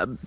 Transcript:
Um,